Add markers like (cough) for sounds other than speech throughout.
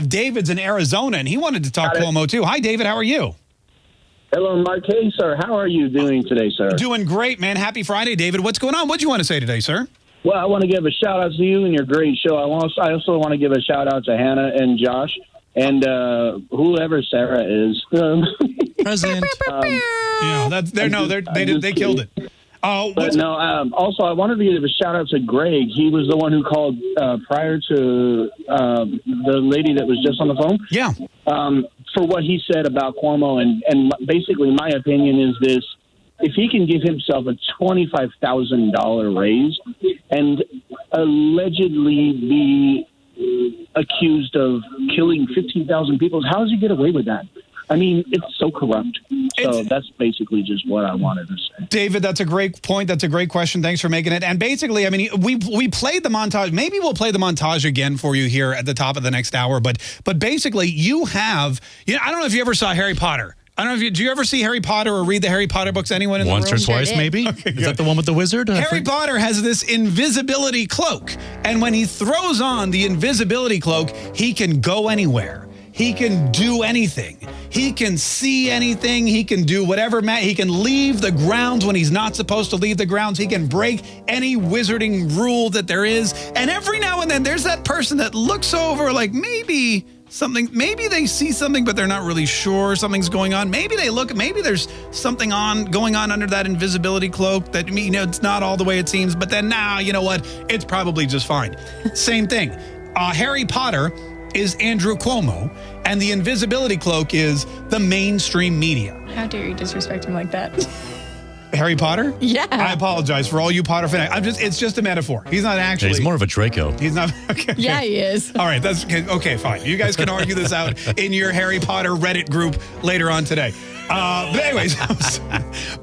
David's in Arizona, and he wanted to talk Cuomo too. Hi, David. How are you? Hello, Marquez, sir. How are you doing today, sir? Doing great, man. Happy Friday, David. What's going on? What do you want to say today, sir? Well, I want to give a shout out to you and your great show. I also, I also want to give a shout out to Hannah and Josh and uh, whoever Sarah is. (laughs) Um, President. (laughs) um, Yeah, that's they're no, they're, they did, they killed it. Oh, but no. Um, also, I wanted to give a shout out to Greg. He was the one who called uh, prior to um, the lady that was just on the phone. yeah. um, for what he said about Cuomo, and and basically my opinion is this: if he can give himself a twenty five thousand dollar raise and allegedly be accused of killing fifteen thousand people, how does he get away with that? I mean, it's so corrupt. So It's- that's basically just what I wanted to say. David, that's a great point. That's a great question. Thanks for making it. And basically, I mean, we we played the montage. Maybe we'll play the montage again for you here at the top of the next hour. But but basically, you have. You know, I don't know if you ever saw Harry Potter. I don't know if you. Do you ever see Harry Potter or read the Harry Potter books? Anyone in Once the or room? Sure twice, did. maybe? (laughs) Is that the one with the wizard? I Harry think- Potter has this invisibility cloak. And when he throws on the invisibility cloak, he can go anywhere. He can do anything. He can see anything. He can do whatever. He can leave the grounds when he's not supposed to leave the grounds. He can break any wizarding rule that there is. And every now and then, there's that person that looks over like maybe something maybe they see something but they're not really sure something's going on maybe they look maybe there's something on going on under that invisibility cloak that you know it's not all the way it seems but then now you know what it's probably just fine same thing uh, harry potter is andrew cuomo and the invisibility cloak is the mainstream media How dare you disrespect him like that? (laughs) harry potter Yeah. i apologize for all you potter fans i'm just it's just a metaphor he's not Yeah, actually he's more of a Draco. he's not (laughs) okay yeah, he is. all right, that's okay, okay. Fine. You guys can argue this out (laughs) in your Harry Potter Reddit group later on today. Uh, but anyways,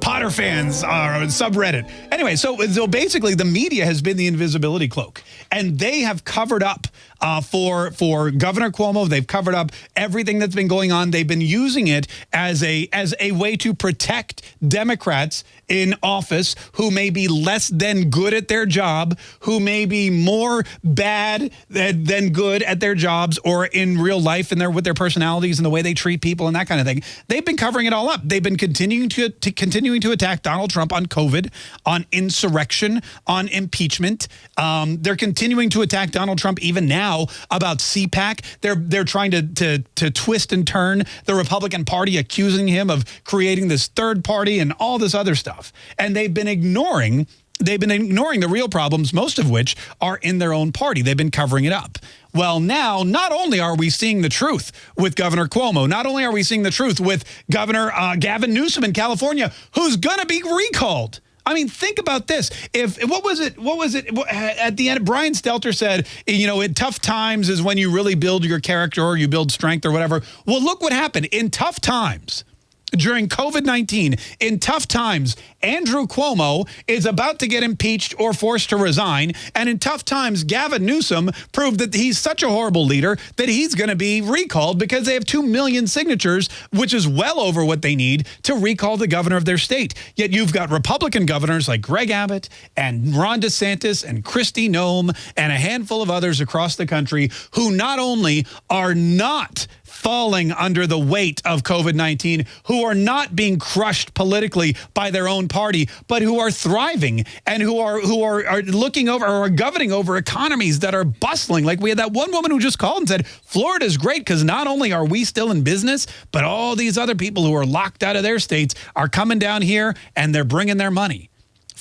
Potter fans are on subreddit. Anyway, so so basically, the media has been the invisibility cloak, and they have covered up uh, for for Governor Cuomo. They've covered up everything that's been going on. They've been using it as a as a way to protect Democrats in office who may be less than good at their job, who may be more bad than, than good at their jobs or in real life and their with their personalities and the way they treat people and that kind of thing. They've been covering it all up. They've been continuing to, to continuing to attack Donald Trump on COVID, on insurrection, on impeachment. Um, they're continuing to attack Donald Trump even now about CPAC. They're they're trying to to to twist and turn the Republican Party, accusing him of creating this third party and all this other stuff. And they've been ignoring they've been ignoring the real problems, most of which are in their own party. They've been covering it up. Well, now, not only are we seeing the truth with Governor Cuomo, not only are we seeing the truth with Governor uh, Gavin Newsom in California, who's going to be recalled. I mean, think about this. If what was it? What was it at the end? Brian Stelter said, you know, in tough times is when you really build your character or you build strength or whatever. Well, look what happened in tough times during COVID 19, in tough times, Andrew Cuomo is about to get impeached or forced to resign. And in tough times, Gavin Newsom proved that he's such a horrible leader that he's going to be recalled because they have 2 million signatures, which is well over what they need to recall the governor of their state. Yet you've got Republican governors like Greg Abbott and Ron DeSantis and Kristi Noem and a handful of others across the country who not only are not falling under the weight of COVID 19, who are not being crushed politically by their own party, but who are thriving and who are who are, are looking over or are governing over economies that are bustling. Like we had that one woman who just called and said, Florida's great because not only are we still in business, but all these other people who are locked out of their states are coming down here and they're bringing their money.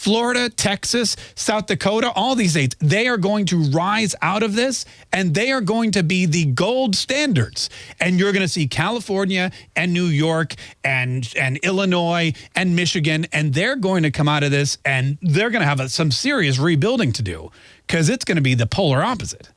Florida, Texas, South Dakota, all these states, they are going to rise out of this and they are going to be the gold standards. And you're going to see California and New York and, and Illinois and Michigan, and they're going to come out of this and they're going to have a, some serious rebuilding to do because it's going to be the polar opposite.